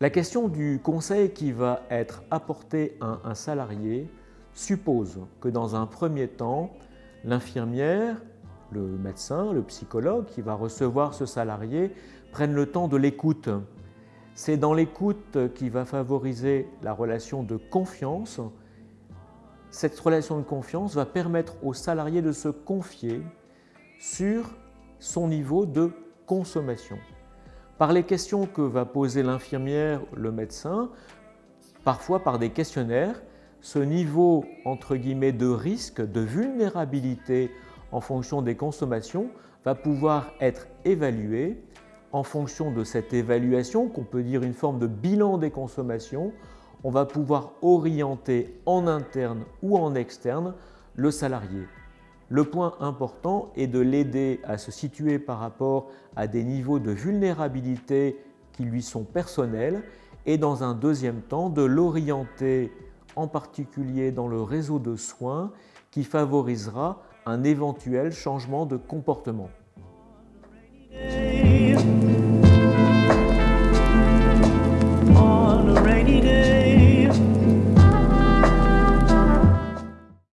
La question du conseil qui va être apporté à un salarié suppose que dans un premier temps, l'infirmière, le médecin, le psychologue qui va recevoir ce salarié prenne le temps de l'écoute. C'est dans l'écoute qui va favoriser la relation de confiance. Cette relation de confiance va permettre au salarié de se confier sur son niveau de consommation. Par les questions que va poser l'infirmière, le médecin, parfois par des questionnaires, ce niveau entre de risque, de vulnérabilité en fonction des consommations va pouvoir être évalué. En fonction de cette évaluation, qu'on peut dire une forme de bilan des consommations, on va pouvoir orienter en interne ou en externe le salarié. Le point important est de l'aider à se situer par rapport à des niveaux de vulnérabilité qui lui sont personnels et dans un deuxième temps de l'orienter en particulier dans le réseau de soins qui favorisera un éventuel changement de comportement.